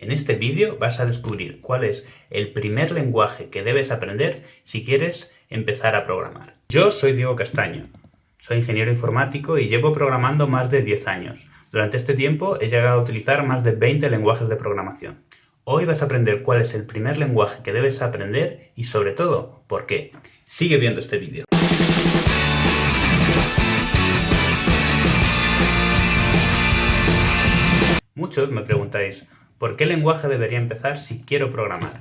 En este vídeo vas a descubrir cuál es el primer lenguaje que debes aprender si quieres empezar a programar. Yo soy Diego Castaño, soy ingeniero informático y llevo programando más de 10 años. Durante este tiempo he llegado a utilizar más de 20 lenguajes de programación. Hoy vas a aprender cuál es el primer lenguaje que debes aprender y sobre todo, por qué. Sigue viendo este vídeo. Muchos me preguntáis, ¿por qué lenguaje debería empezar si quiero programar?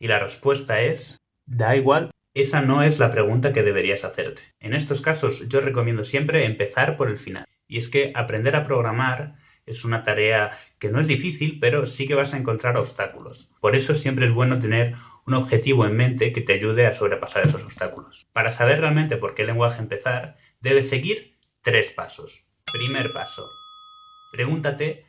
Y la respuesta es, da igual, esa no es la pregunta que deberías hacerte. En estos casos yo recomiendo siempre empezar por el final. Y es que aprender a programar es una tarea que no es difícil, pero sí que vas a encontrar obstáculos. Por eso siempre es bueno tener un objetivo en mente que te ayude a sobrepasar esos obstáculos. Para saber realmente por qué lenguaje empezar, debes seguir tres pasos. Primer paso. Pregúntate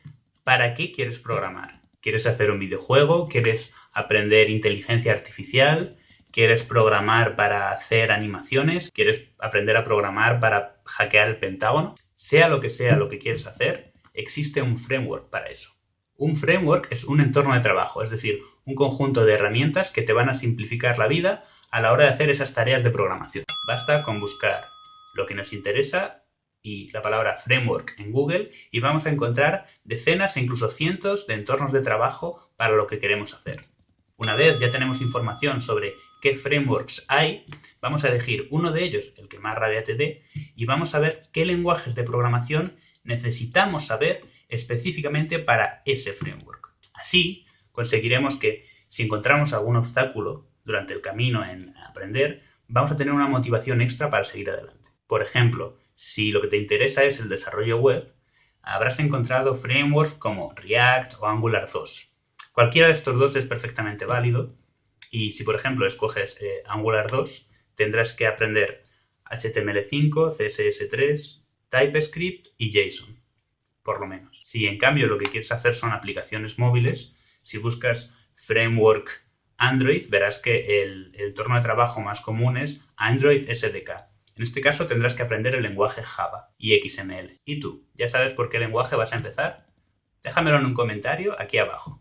¿Para qué quieres programar? ¿Quieres hacer un videojuego? ¿Quieres aprender inteligencia artificial? ¿Quieres programar para hacer animaciones? ¿Quieres aprender a programar para hackear el Pentágono? Sea lo que sea lo que quieres hacer, existe un framework para eso. Un framework es un entorno de trabajo, es decir, un conjunto de herramientas que te van a simplificar la vida a la hora de hacer esas tareas de programación. Basta con buscar lo que nos interesa y la palabra framework en Google y vamos a encontrar decenas e incluso cientos de entornos de trabajo para lo que queremos hacer. Una vez ya tenemos información sobre qué frameworks hay, vamos a elegir uno de ellos, el que más rabia te dé, y vamos a ver qué lenguajes de programación necesitamos saber específicamente para ese framework. Así conseguiremos que si encontramos algún obstáculo durante el camino en aprender, vamos a tener una motivación extra para seguir adelante. Por ejemplo, si lo que te interesa es el desarrollo web, habrás encontrado frameworks como React o Angular 2. Cualquiera de estos dos es perfectamente válido y si por ejemplo escoges eh, Angular 2, tendrás que aprender HTML5, CSS3, TypeScript y JSON, por lo menos. Si en cambio lo que quieres hacer son aplicaciones móviles, si buscas framework Android, verás que el, el entorno de trabajo más común es Android SDK. En este caso tendrás que aprender el lenguaje Java y XML. ¿Y tú? ¿Ya sabes por qué lenguaje vas a empezar? Déjamelo en un comentario aquí abajo.